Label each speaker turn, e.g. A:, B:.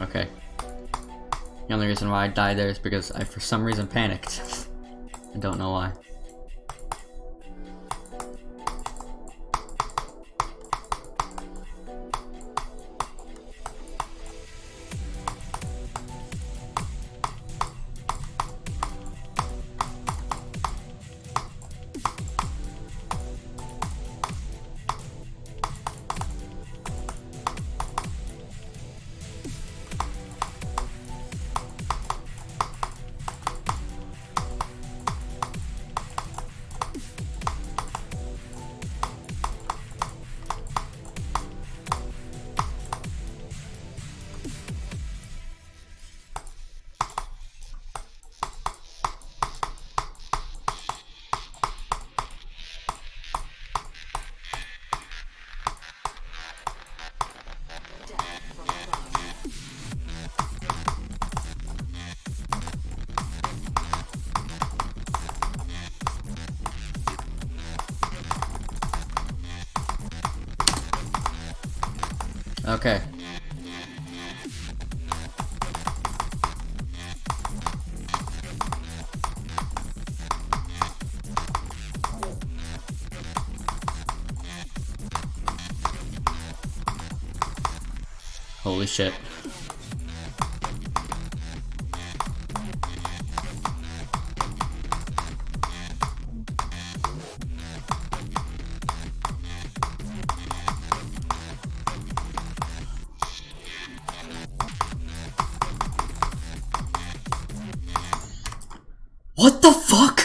A: Okay. The only reason why I died there is because I for some reason panicked. I don't know why. Okay. Holy shit. What the fuck?